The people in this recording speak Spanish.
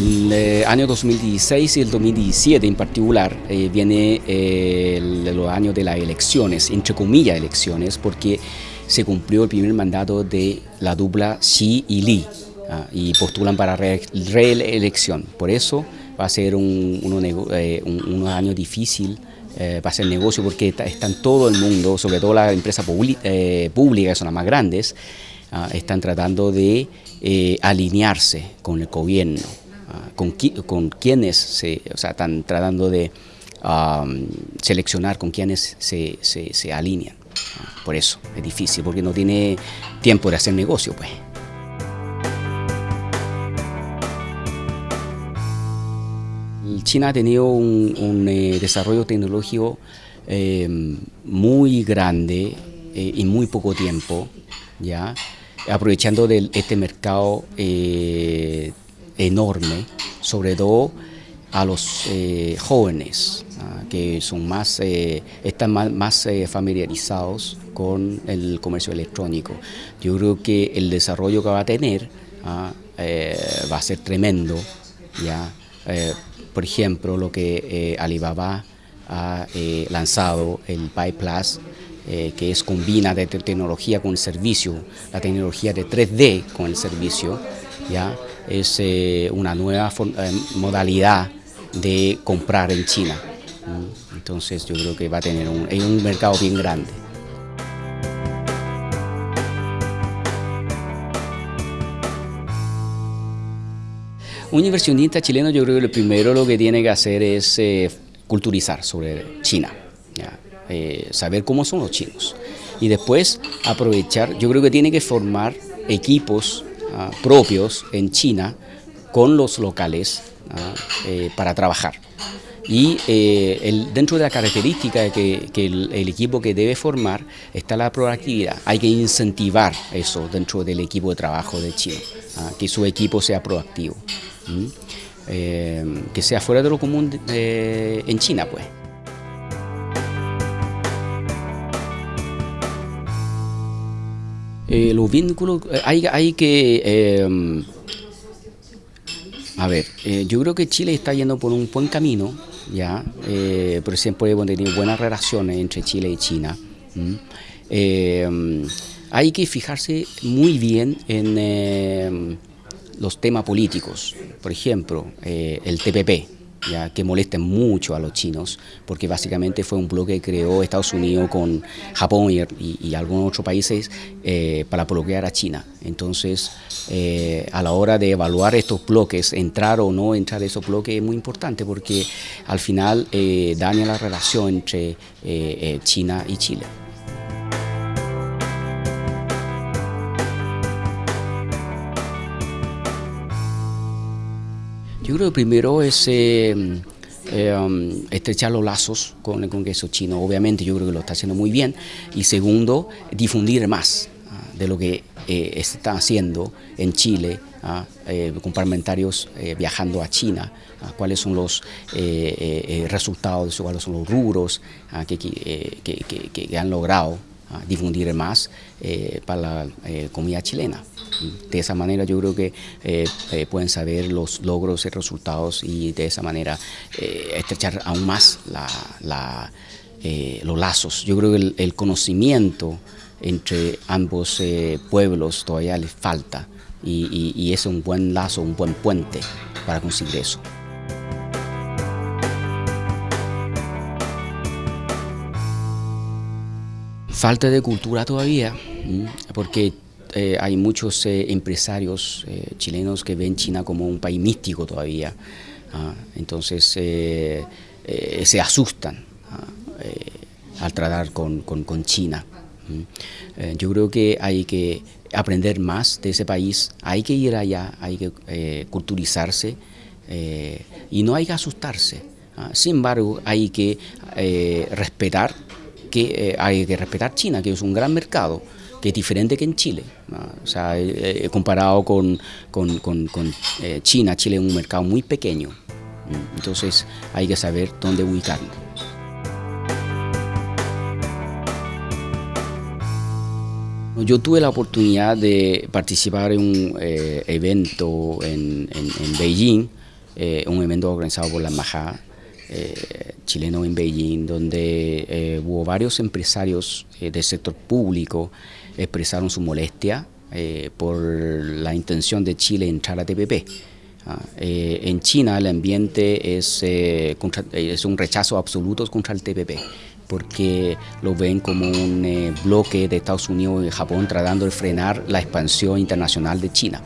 el eh, año 2016 y el 2017 en particular eh, viene eh, los años de las elecciones, entre comillas elecciones, porque se cumplió el primer mandato de la dupla Xi y Li ah, y postulan para reelección. Por eso va a ser un, unos años difíciles para hacer negocio porque está, todo el mundo, sobre todo las empresas públicas, que son las más grandes, ah, están tratando de alinearse con el gobierno con, con, quienes se, o sea, están tratando de seleccionar con quienes se, se, alinean. Por eso es difícil, porque no tiene tiempo de hacer negocio. Pues. China ha tenido un, eh, desarrollo tecnológico em, muy grande eh, muy poco tiempo, ¿ya? aprovechando de este mercado eh, enorme, sobre todo a los eh, jóvenes ah, que son más, eh, están más, eh, familiarizados con el comercio electrónico. Yo creo que el desarrollo que va a tener ah, va a ser tremendo. ¿ya? por ejemplo, lo que Alibaba ha lanzado, el Pi Plus, que es combina de tecnología con el servicio, la tecnología de 3D con el servicio, ¿ya? Es eh, una nueva eh, modalidad de comprar en China. Entonces yo creo que va a tener un, un mercado bien grande. Un inversionista chileno yo creo que lo primero lo que tiene que hacer es eh, culturizar sobre China, saber cómo son los chinos y después aprovechar, yo creo que tiene que formar equipos Ah, propios en China con los locales ah, eh, para trabajar. Y eh, dentro de la característica que, que el, equipo que debe formar está la proactividad. Hay que incentivar eso dentro del equipo de trabajo de China, ah, que su equipo sea proactivo, eh, que sea fuera de lo común en China. pues. Eh, los vínculos, eh, hay, que... Eh, a ver, yo creo que Chile está yendo por un buen camino, ya, por ejemplo, hemos tenido buenas relaciones entre Chile y China. hay que fijarse muy bien en los temas políticos, por ejemplo, el TPP, ya que molesta mucho a los chinos, porque básicamente fue un bloque que creó Estados Unidos con Japón y, algunos otros países eh, para bloquear a China. Entonces, eh, a la hora de evaluar estos bloques, entrar o no entrar esos bloques es muy importante, porque al final eh, daña la relación entre China y Chile. Yo creo que primero es eh, eh, um, estrechar los lazos con el Congreso chino, obviamente yo creo que lo está haciendo muy bien, y segundo, difundir más ah, de lo que eh, está haciendo en Chile, ah, con parlamentarios viajando a China, ah, cuáles son los resultados, cuáles son los rubros que, han logrado difundir más para la comida chilena. De esa manera yo creo que eh, eh, pueden saber los logros y resultados y de esa manera eh, estrechar aún más los lazos. Yo creo que el, conocimiento entre ambos pueblos todavía les falta y es un buen lazo, un buen puente para conseguir eso. Falta de cultura todavía, porque eh, hay muchos eh, empresarios eh, chilenos que ven China como un país místico todavía, ¿ah? entonces se asustan ¿ah? al tratar con, China. yo creo que hay que aprender más de ese país, hay que ir allá, hay que culturizarse y no hay que asustarse. ¿ah? Sin embargo, hay que respetar que hay que respetar China, que es un gran mercado, que es diferente que en Chile. O sea, eh, comparado con, eh, China, Chile es un mercado muy pequeño. Entonces hay que saber dónde ubicarlo. Yo tuve la oportunidad de participar en un eh, evento en, Beijing eh, un evento organizado por la Embajada eh, chileno en Beijing, donde eh, hubo varios empresarios del sector público expresaron su molestia por la intención de Chile entrar a TPP. Ah, en China el ambiente es, es un rechazo absoluto contra el TPP porque lo ven como un bloque de Estados Unidos y Japón tratando de frenar la expansión internacional de China.